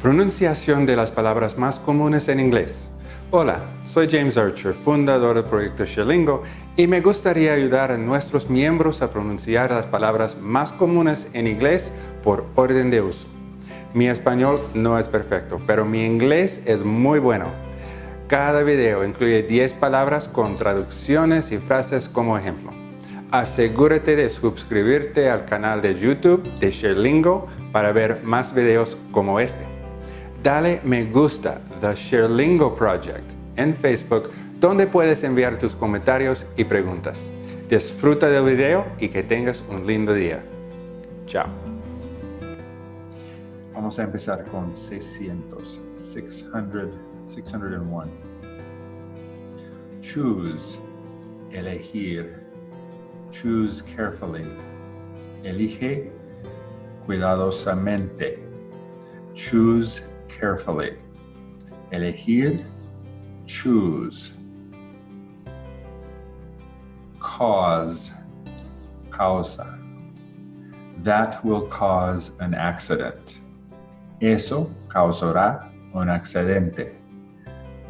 Pronunciación de las palabras más comunes en inglés. Hola, soy James Archer, fundador del proyecto Shelingo y me gustaría ayudar a nuestros miembros a pronunciar las palabras más comunes en inglés por orden de uso. Mi español no es perfecto, pero mi inglés es muy bueno. Cada video incluye 10 palabras con traducciones y frases como ejemplo. Asegúrate de suscribirte al canal de YouTube de Shelingo para ver más videos como este dale me gusta The ShareLingo Project en Facebook donde puedes enviar tus comentarios y preguntas. Disfruta del video y que tengas un lindo día. Chao. Vamos a empezar con 600, 600, 601. Choose, elegir. Choose carefully. Elige cuidadosamente. Choose carefully. Elegir, choose. Cause, causa. That will cause an accident. Eso causará un accidente.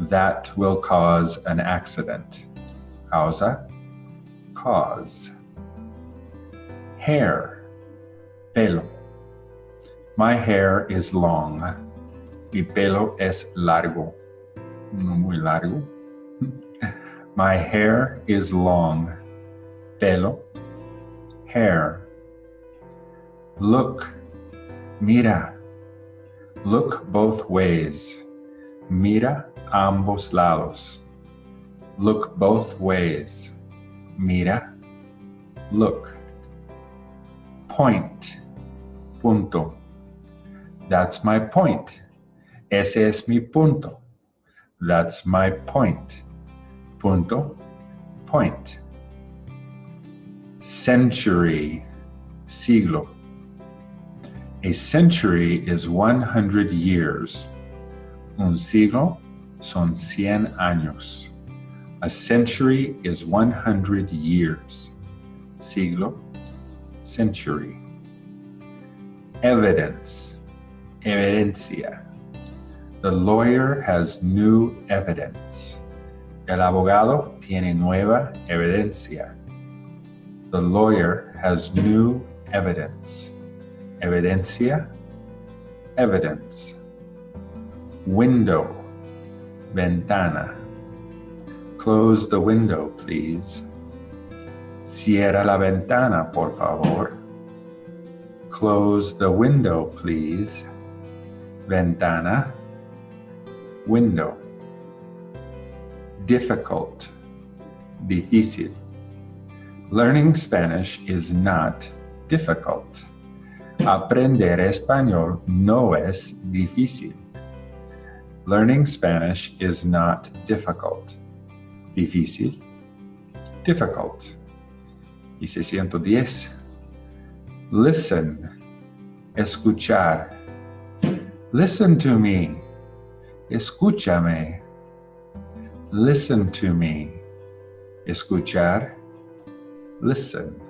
That will cause an accident. Causa, cause. Hair, pelo. My hair is long. Mi pelo es largo, no muy largo. My hair is long. Pelo, hair. Look, mira. Look both ways. Mira ambos lados. Look both ways. Mira, look. Point, punto. That's my point. Ese es mi punto. That's my point. Punto, point. Century, siglo. A century is 100 years. Un siglo son 100 años. A century is 100 years. Siglo, century. Evidence, evidencia. The lawyer has new evidence. El abogado tiene nueva evidencia. The lawyer has new evidence. Evidencia, evidence. Window, ventana. Close the window, please. Cierra la ventana, por favor. Close the window, please. Ventana, window. Difficult, difícil. Learning Spanish is not difficult. Aprender español no es difícil. Learning Spanish is not difficult. Difícil, difficult. Y 610. Listen, escuchar. Listen to me. Escúchame. Listen to me. Escuchar. Listen.